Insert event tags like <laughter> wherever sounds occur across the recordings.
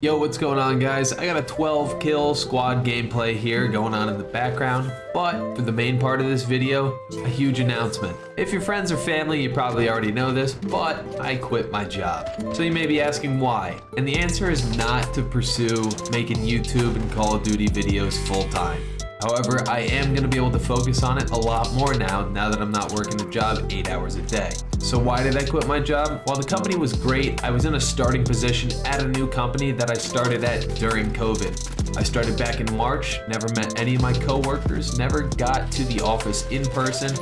Yo, what's going on guys? I got a 12 kill squad gameplay here going on in the background, but for the main part of this video, a huge announcement. If you're friends or family, you probably already know this, but I quit my job. So you may be asking why, and the answer is not to pursue making YouTube and Call of Duty videos full time. However, I am going to be able to focus on it a lot more now, now that I'm not working a job 8 hours a day. So why did I quit my job? While the company was great, I was in a starting position at a new company that I started at during COVID. I started back in March, never met any of my coworkers, never got to the office in person,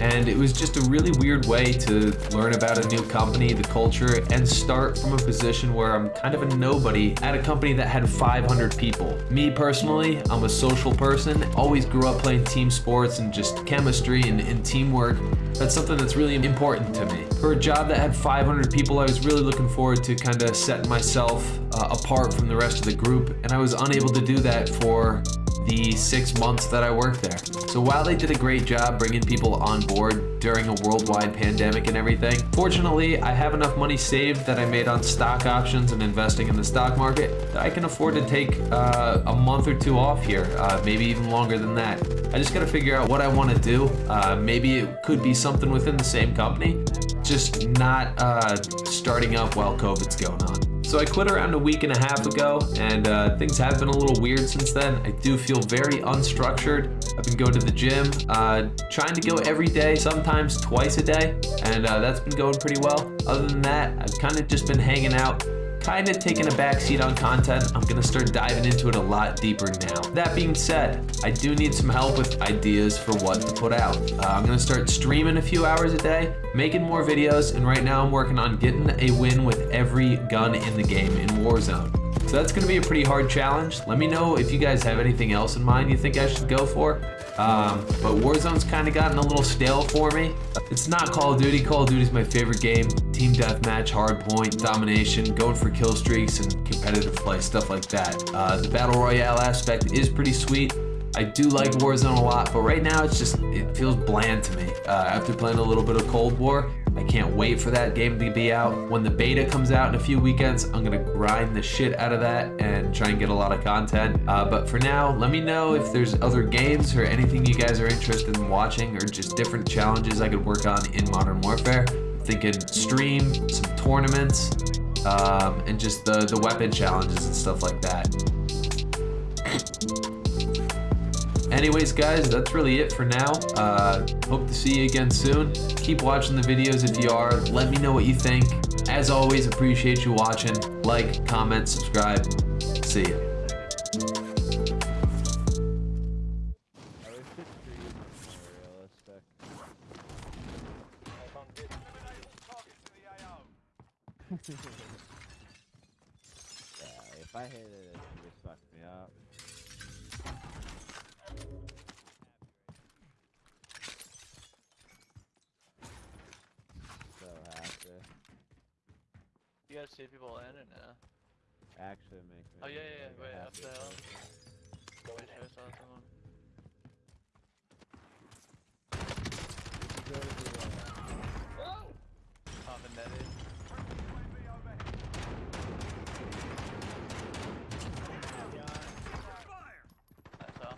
and it was just a really weird way to learn about a new company, the culture, and start from a position where I'm kind of a nobody at a company that had 500 people. Me personally, I'm a social person, always grew up playing team sports and just chemistry and, and teamwork. That's something that's really important to me. For a job that had 500 people, I was really looking forward to kind of setting myself uh, apart from the rest of the group, and I was unable to do that for the six months that I worked there. So while they did a great job bringing people on board during a worldwide pandemic and everything, fortunately, I have enough money saved that I made on stock options and investing in the stock market that I can afford to take uh, a month or two off here, uh, maybe even longer than that. I just gotta figure out what I wanna do. Uh, maybe it could be something within the same company, just not uh, starting up while COVID's going on. So I quit around a week and a half ago, and uh, things have been a little weird since then. I do feel very unstructured. I've been going to the gym, uh, trying to go every day, sometimes twice a day, and uh, that's been going pretty well. Other than that, I've kind of just been hanging out, kind of taking a backseat on content. I'm gonna start diving into it a lot deeper now. That being said, I do need some help with ideas for what to put out. Uh, I'm gonna start streaming a few hours a day, making more videos, and right now I'm working on getting a win with every gun in the game in Warzone. So that's gonna be a pretty hard challenge. Let me know if you guys have anything else in mind you think I should go for. Um, but Warzone's kind of gotten a little stale for me. It's not Call of Duty. Call of Duty is my favorite game. Team deathmatch, hardpoint, domination, going for kill streaks, and competitive play, stuff like that. Uh, the battle royale aspect is pretty sweet. I do like Warzone a lot, but right now it's just, it feels bland to me. Uh, after playing a little bit of Cold War, I can't wait for that game to be out. When the beta comes out in a few weekends, I'm gonna grind the shit out of that and try and get a lot of content. Uh, but for now, let me know if there's other games or anything you guys are interested in watching or just different challenges I could work on in Modern Warfare. I'm thinking stream, some tournaments, um, and just the, the weapon challenges and stuff like that. Anyways, guys, that's really it for now. Uh, hope to see you again soon. Keep watching the videos if you are. Let me know what you think. As always, appreciate you watching. Like, comment, subscribe. See ya. <laughs> yeah, if I hit it, it would fuck me up. You guys see people in or no? Actually make oh, me Oh yeah, yeah, yeah. Wait, up happy the hill. Wait, I saw someone. it. Go to the, uh, Popping netted. I saw.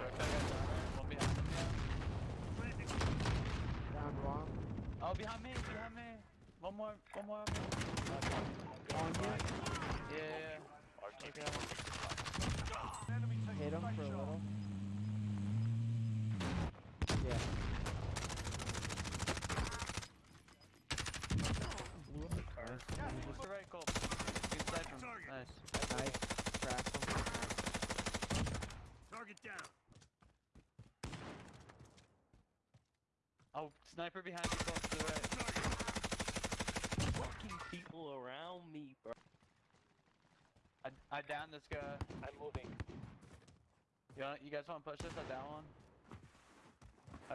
Work, I got down. One behind him, yeah. Down wrong. Oh, behind me, behind me. One more, one more. On you. Yeah, yeah, yeah. Okay. Hit him for a little. Yeah. Just the right, Cole. Good side from. Nice. Nice. Crack him. Target down. Oh, sniper behind you, Cole, to the right. Fucking people around me, bro. I, I downed this guy. I'm moving. You, want, you guys want to push this? I down one.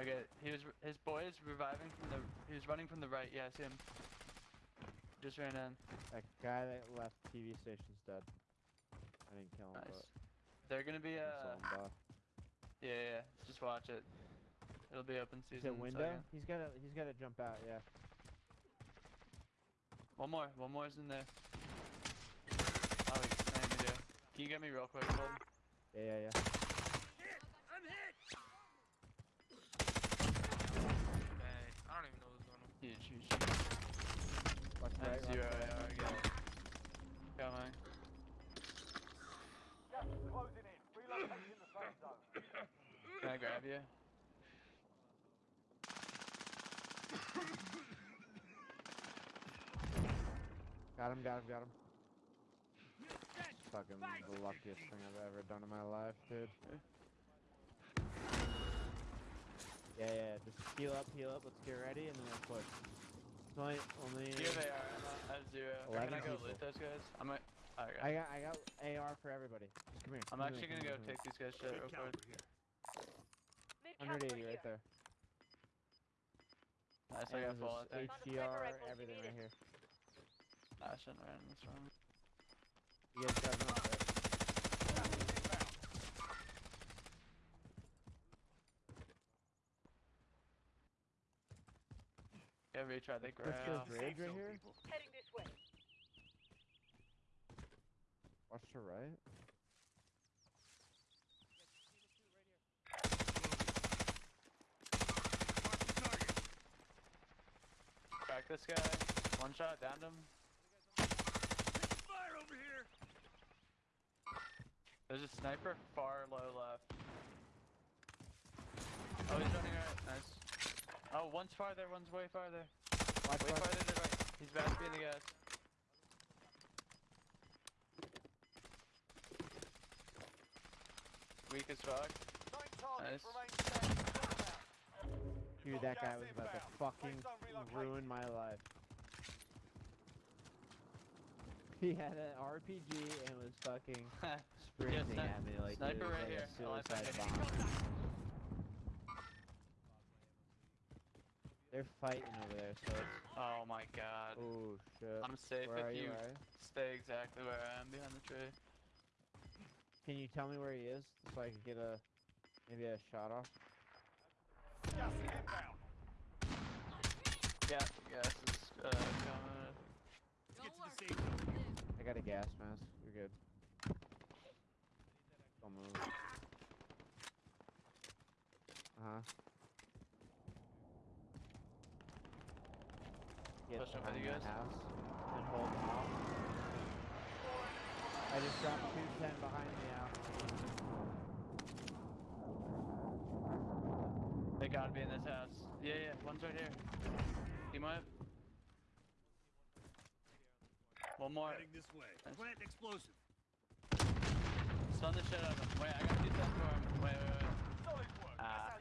Okay, he was his boy is reviving from the. He was running from the right. Yeah, I see him. Just ran in. That guy that left TV station's dead. I didn't kill him, Nice. They're gonna be but uh. <laughs> Yeah, yeah. yeah. Just watch it. It'll be open Is season. it window? second. He's gotta he's gotta jump out, yeah. One more. One more's in there. Oh, he's saying me there. Can you get me real quick, Golden? Yeah, yeah, yeah. Hit! I'm hit! Hey, I don't even know what's going on. Huge, huge. Watch That's right, watch zero. right. Yeah, I get it. Coming. Can I grab you? Got him, got him, got him. Fucking the luckiest thing I've ever done in my life, dude. Yeah, yeah, just heal up, heal up, let's get ready, and then we'll push. It's only, only... Here they are. I'm at- at zero. Or Can I 11 go people. loot those guys? I'm at. Okay. I got, I got AR for everybody. Just come here. I'm come actually here, gonna go here, take these guys shit real quick. 180 right there. Nice, I And got there's full, I a think. HDR, everything right here. I shouldn't have ran this one. You guys got enough, right? Yeah, retry the Push grab. this ridge right here. Heading this way. Watch to right. Crack this guy. One shot, downed him. Fire over here! There's a sniper far low left. Oh, he's running right. Nice. Oh, one's farther, one's way farther. Watch, Way watch. farther to the right. He's about to be in the gas. Weak as fuck. Nice. Dude, that guy was about to fucking ruin my life. <laughs> He had an RPG and was fucking <laughs> sprinting sni- at me like sniper it right like here. a I like suicide that. bomb. <laughs> They're fighting over there, so it's... Oh my god. Oh, shit. I'm safe Where are if you, you stay exactly where I am behind the tree. Can you tell me where he is so I can get a... Maybe a shot off? Yeah, gas is uh, coming. Let's get to the safe zone. I got a gas mask. You're good. Don't move. Uh-huh. Get Push up with you guys. house and hold them off. I just dropped 210 behind me now. They gotta be in this house. Yeah, yeah, one's right here. Team up. One more. Heading this way. Nice. Plant explosive. Stun the shit out of him. Wait, I gotta do that for him. Wait, wait, wait. Ah.